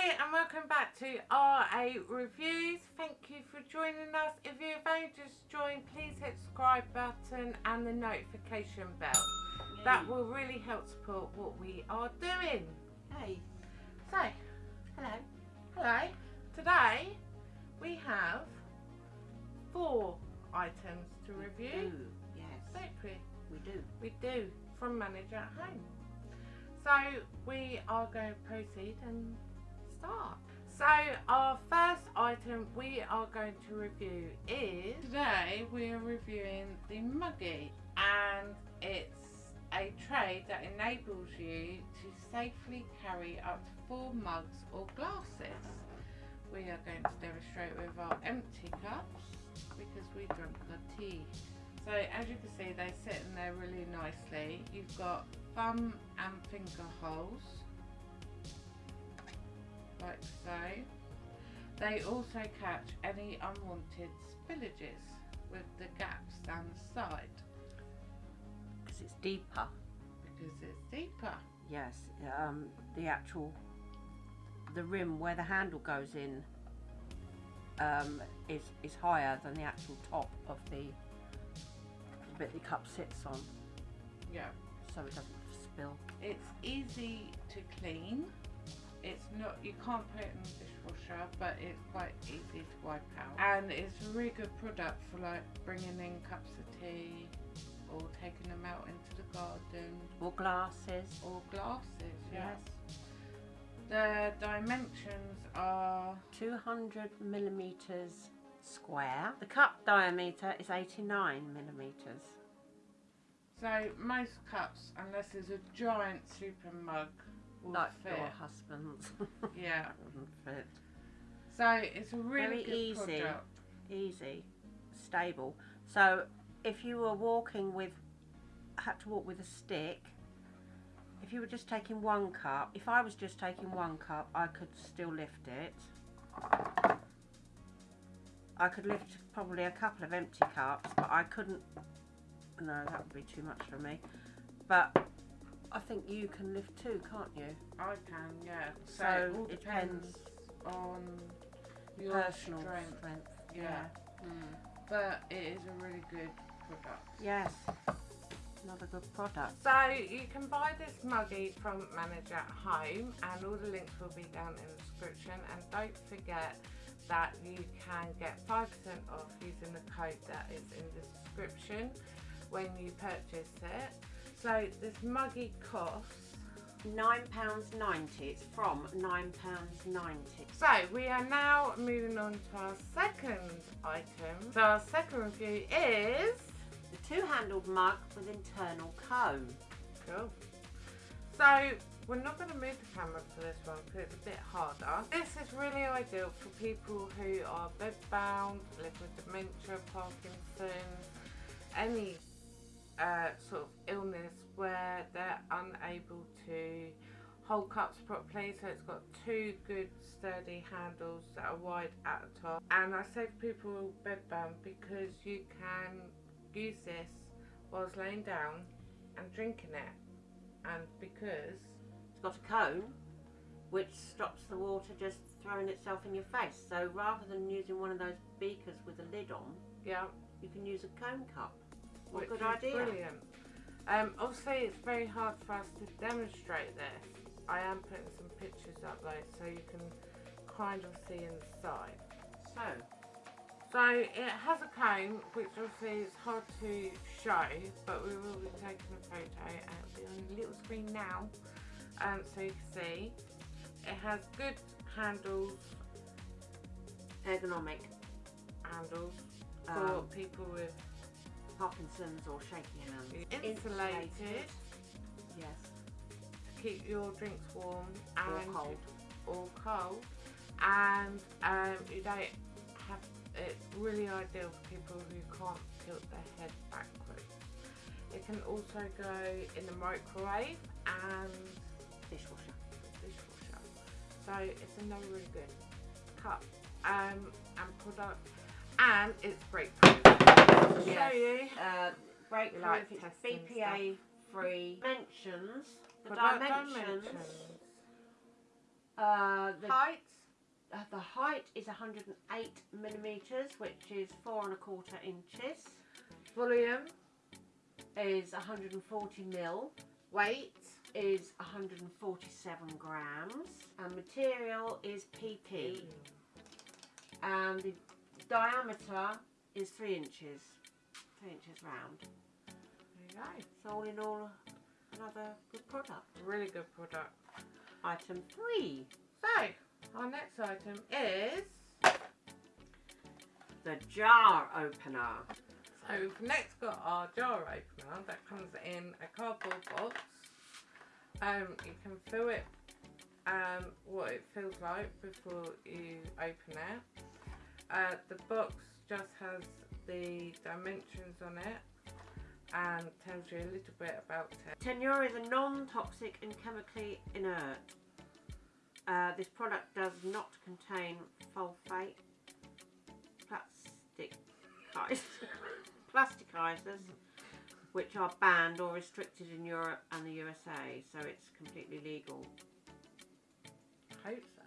Hi and welcome back to RA Reviews. Thank you for joining us. If you've only just joined, please hit the subscribe button and the notification bell. That will really help support what we are doing. Hey. So, Hello. hello. Today we have four items to review. Do. Yes. Don't we? We do. We do from Manage at Home. So we are going to proceed and start. So our first item we are going to review is today we are reviewing the Muggy and it's a tray that enables you to safely carry up to four mugs or glasses. We are going to demonstrate with our empty cups because we drink our tea. So as you can see they sit in there really nicely. You've got thumb and finger holes like so. They also catch any unwanted spillages with the gaps down the side Because it's deeper. because it's deeper. Yes. Um, the actual, the rim where the handle goes in um, is, is higher than the actual top of the, the bit the cup sits on. Yeah. So it doesn't spill. It's easy to clean. It's not, you can't put it in the dishwasher, but it's quite easy to wipe out. And it's a really good product for like bringing in cups of tea or taking them out into the garden Or glasses. or glasses. Yeah. Yes. The dimensions are 200 millimeters square. The cup diameter is 89 millimeters. so most cups, unless there's a giant super mug, will Like fit. your husband's. Yeah. Wouldn't fit. So it's a really Very good easy. product. easy, stable. So if you were walking with, had to walk with a stick, if you were just taking one cup, if I was just taking one cup, I could still lift it. I could lift probably a couple of empty cups, but I couldn't, no, that would be too much for me. But I think you can lift too, can't you? I can, yeah. So, So it all it depends, on your Personal strength. strength. Yeah. Mm. But it is a really good product. Yes. Another good product. So you can buy this muggy from Manage at Home and all the links will be down in the description and don't forget that you can get 5% off using the code that is in the description when you purchase it. So this muggy costs £9.90. It's from £9.90. So we are now moving on to our second item. So our second review is The two-handled mug with internal cone. cool. So we're not going to move the camera for this one because it's a bit harder. This is really ideal for people who are bedbound, live with dementia, Parkinson's, any uh, sort of illness where they're unable to hold cups properly so it's got two good sturdy handles that are wide at the top and I say for people bedbound because you can use this whilst laying down and drinking it and because It's got a cone which stops the water just throwing itself in your face. So rather than using one of those beakers with a lid on, yeah you can use a cone cup. What which good is idea. brilliant? Um, obviously it's very hard for us to demonstrate this. I am putting some pictures up though so you can kind of see inside. So, So it has a cone, which obviously is hard to show, but we will be taking a photo and it'll be on the little screen now, um, so you can see. It has good handles, ergonomic, handles for Um, people with Parkinson's or shaky hands. insulated Yes. keep your drinks warm Or and cold. or cold, and um, you don't have. It's really ideal for people who can't tilt their head backwards. It can also go in the microwave and Dishwasher. dishwasher. So it's another really good cup um, and product, and it's breakproof. To show Yes. you. Uh, breakproof, like it's BPA free. Dimensions, the dimensions, dimensions. Uh, the, Height? uh, the height is 108 millimeters, which is four and a quarter inches. Volume? Is 140 mil. Weight? Is 147 grams. And material is PP. And the diameter is three inches. Three inches round. There you go. So all in all, another good product. Really good product. Item three, So, our next item is. the jar opener. So, we've next got our jar opener that comes in a cardboard box. Um, you can feel it, um, what it feels like before you open it. Uh, the box just has the dimensions on it and tells you a little bit about it. Tenura is a non-toxic and chemically inert. Uh, this product does not contain sulfate, plastic, plasticizers, which are banned or restricted in Europe and the USA, so it's completely legal. Hope.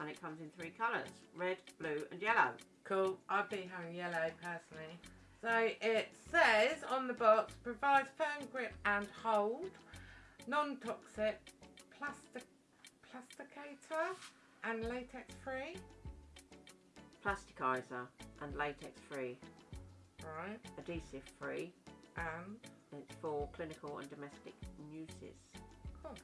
And it comes in three colours, red, blue and yellow. Cool. I'd be having yellow personally. So it says on the box provides firm grip and hold, non-toxic, plastic, plasticator, and latex free. Plasticizer and latex free, Right. adhesive free. And It's for clinical and domestic uses. cool.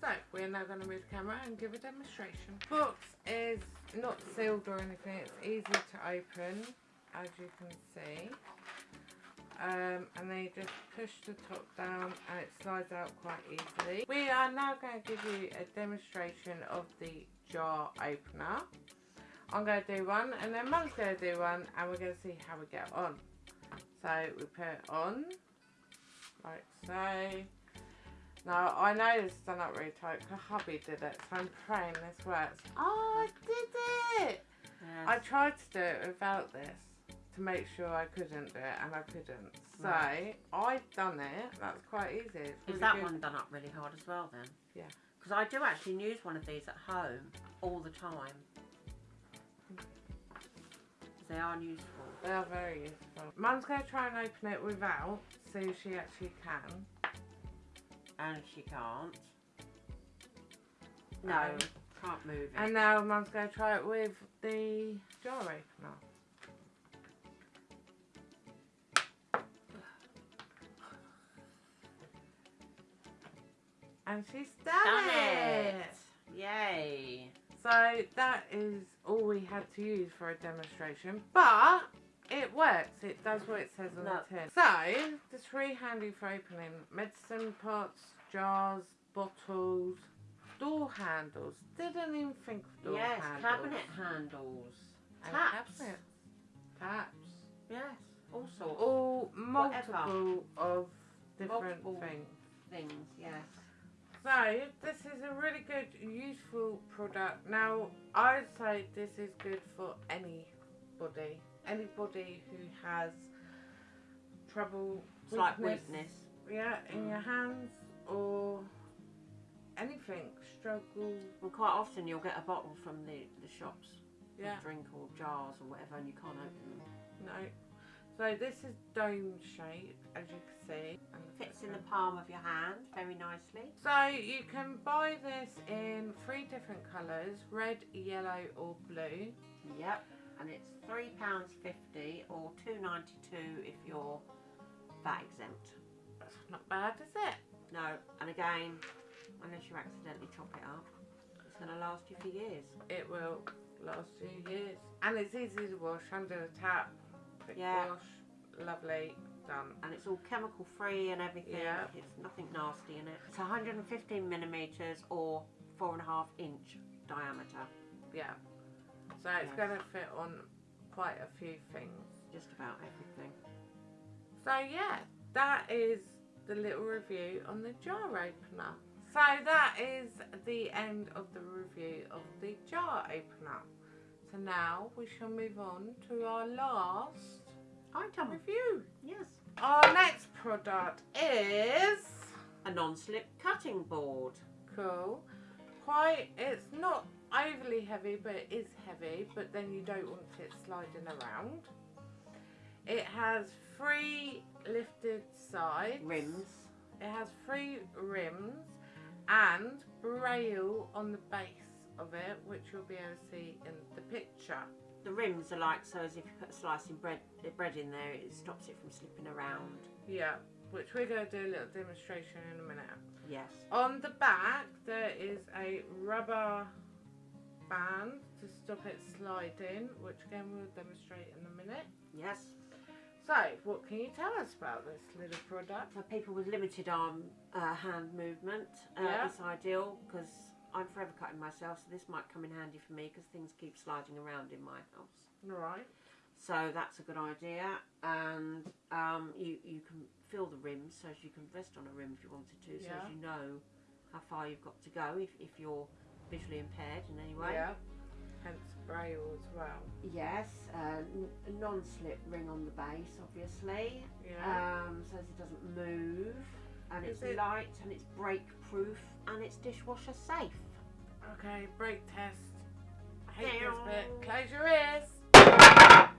So we're now going to move the camera and give a demonstration. Box is not sealed or anything. It's easy to open, as you can see. Um, and then you just push the top down and it slides out quite easily. We are now going to give you a demonstration of the jar opener. I'm going to do one and then Mum's going to do one and we're going to see how we get on. So we put it on, like so. Now I know this is done up really tight because hubby did it so I'm praying this works. Oh I did it! I tried to do it without this to make sure I couldn't do it and I couldn't. So Right. I've done it. That's quite easy. It's Is that good. one done up really hard as well then? Yeah. Because I do actually use one of these at home all the time. They are useful. They are very useful. Mum's going to try and open it without, see if she actually can. And she can't. No, Um, can't move it. And now Mum's going to try it with the jar opener. And she's done, Done it. it! Yay! So that is all we had to use for a demonstration, but it works. It does what it says on No. the tin. So it's really handy for opening medicine pots, jars, bottles, door handles. Didn't even think of door yes, handles. cabinet handles. And Taps. cabinets. Taps. Yes, all sorts. All Whatever. multiple of different Multiple. things. things, yes. So this is a really good, useful product. Now I'd say this is good for anybody, anybody who has trouble, Slight weakness. yeah, in mm. your hands or anything, struggle, well quite often you'll get a bottle from the, the shops, yeah, drink or jars or whatever, and you can't open them. no. So this is dome shape, as you can see. And Fits in the palm of your hand very nicely. So you can buy this in three different colours, red, yellow or blue. Yep. And it's three pounds fifty or two ninety two if you're VAT exempt. That's not bad, is it? No, and again, unless you accidentally chop it up, it's going to last you for years. It will last you years. And it's easy to wash under the tap. Quick Yeah. wash. Lovely. Done. And it's all chemical free and everything. Yeah. It's nothing nasty in it. It's 115 millimeters or four and a half inch diameter. Yeah. So it's Yes. going to fit on quite a few things. Just about everything. So yeah, that is the little review on the jar opener. So that is the end of the review of the jar opener. So now we shall move on to our last Item. review. Yes. Our next product is A non-slip cutting board. cool. quite, it's not overly heavy, but it is heavy, but then you don't want it sliding around. It has three lifted sides. Rims. It has three rims and braille on the base of it, which you'll be able to see in the picture. The rims are like so as if you put a slice slicing bread bread in there, it stops it from slipping around. Yeah, which we're going to do a little demonstration in a minute. Yes. On the back, there is a rubber band to stop it sliding, which again we'll demonstrate in a minute. Yes. So, what can you tell us about this little product? For people with limited arm uh, hand movement, uh, Yeah. it's ideal because I'm forever cutting myself, so this might come in handy for me because things keep sliding around in my house. Right. So that's a good idea, and um, you you can fill the rims so as you can rest on a rim if you wanted to, so Yeah. as you know how far you've got to go if, if you're visually impaired in any way. Yeah. Hence braille as well. Yes, uh, non-slip ring on the base, obviously, Yeah. um, so it doesn't move, and Is it's it- light, and it's break-proof, and it's dishwasher safe. okay, brake test. I hate this bit. Close your ears.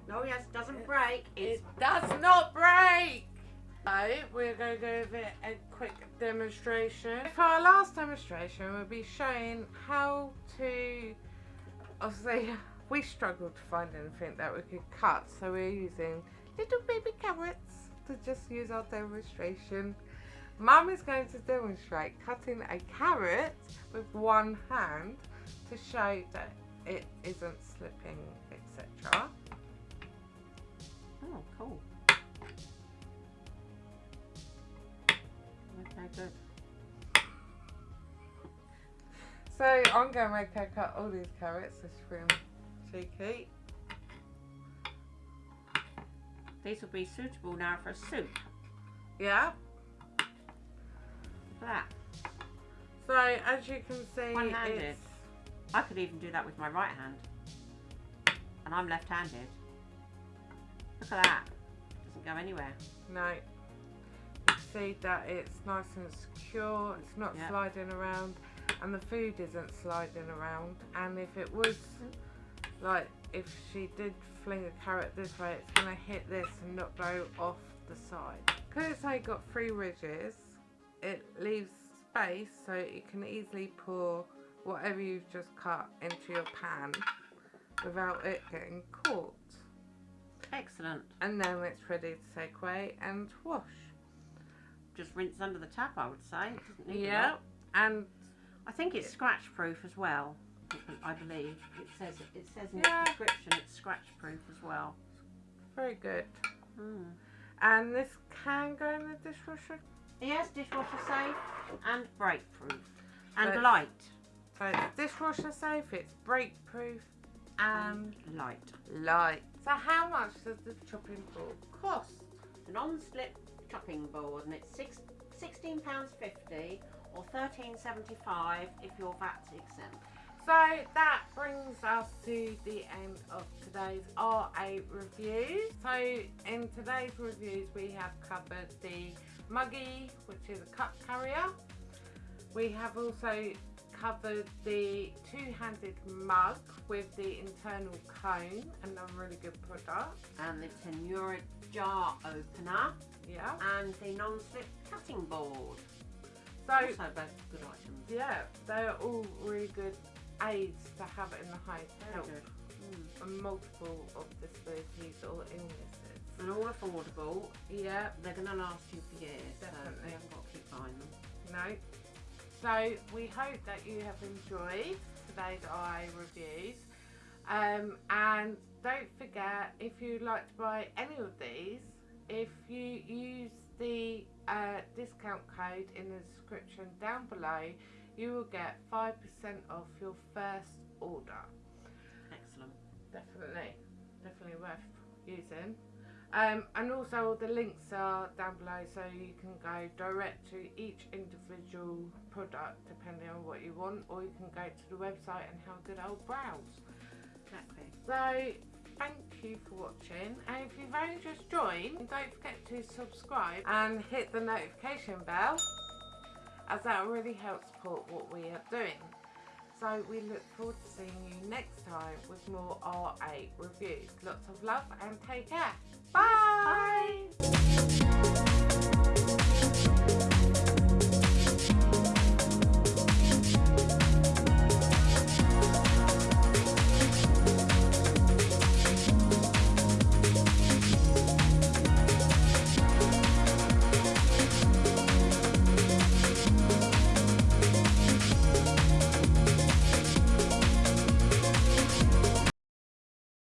No, yes, it doesn't break. It's It does not break. So we're going to give a quick demonstration. For our last demonstration, we'll be showing how to. Obviously, we struggled to find anything that we could cut, so we're using little baby carrots to just use our demonstration. Mum is going to demonstrate cutting a carrot with one hand to show that it isn't slipping, etc. oh, cool. So I'm going to make her cut all these carrots. This room cheeky. These will be suitable now for a soup. Yeah. Look at that. So as you can see, One-handed. I could even do that with my right hand. And I'm left-handed. Look at that. Doesn't go anywhere. no. See that it's nice and secure. It's not Yeah. sliding around, and the food isn't sliding around. And if it was like if she did fling a carrot this way, it's gonna hit this and not go off the side. Because it's only got three ridges, it leaves space so you can easily pour whatever you've just cut into your pan without it getting caught. Excellent. And then it's ready to take away and wash. Just rinse under the tap, I would say. It doesn't need a Yeah, and I think it's scratch-proof as well. I believe it says it says in Yeah. the description it's scratch-proof as well. very good. Mm. And this can go in the dishwasher. Yes, dishwasher safe and break-proof and But- light. So it's dishwasher safe, it's break proof, and light. light. So how much does the chopping board cost? It's a non-slip chopping board and it's six, £16.50 or $13.75 if you're VAT exempt. So that brings us to the end of today's RA review. So in today's reviews we have covered the Muggy, which is a cup carrier. We have also covered the two-handed mug with the internal cone, another really good product. And the Tenura jar opener Yeah. and the non-slip cutting board. So Also both good items. yeah, they're all really good aids to have in the home to help. Mm. on multiple of disabilities or illnesses. And all affordable. Yeah, They're going to last you for years. So Definitely. you haven't got to keep buying them. no. So we hope that you have enjoyed today's eye reviews. Um, and don't forget, if you'd like to buy any of these, if you use the uh, discount code in the description down below, you will get 5% off your first order. Excellent. Definitely, definitely worth using. Um, and also the links are down below so you can go direct to each individual product depending on what you want or you can go to the website and have a good old browse. Exactly. So thank you for watching and if you've only just joined don't forget to subscribe and hit the notification bell as that really helps support what we are doing. So we look forward to seeing you next time with more RA reviews. Lots of love and take care. Bye!